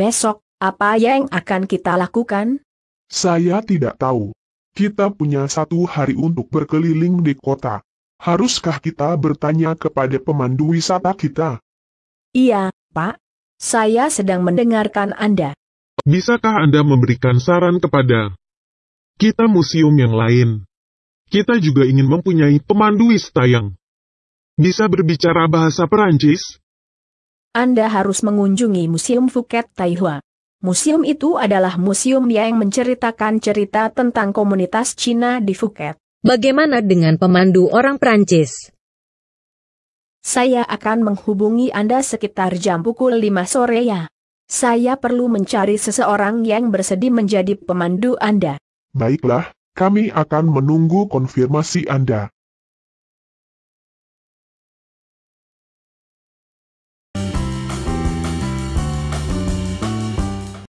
Besok, apa yang akan kita lakukan? Saya tidak tahu. Kita punya satu hari untuk berkeliling di kota. Haruskah kita bertanya kepada pemandu wisata kita? Iya, Pak. Saya sedang mendengarkan Anda. Bisakah Anda memberikan saran kepada kita museum yang lain? Kita juga ingin mempunyai pemandu wisata yang bisa berbicara bahasa Perancis. Anda harus mengunjungi Museum Phuket Taihua. Museum itu adalah museum yang menceritakan cerita tentang komunitas Cina di Phuket. Bagaimana dengan pemandu orang Prancis? Saya akan menghubungi Anda sekitar jam pukul 5 sore ya. Saya perlu mencari seseorang yang bersedia menjadi pemandu Anda. Baiklah, kami akan menunggu konfirmasi Anda.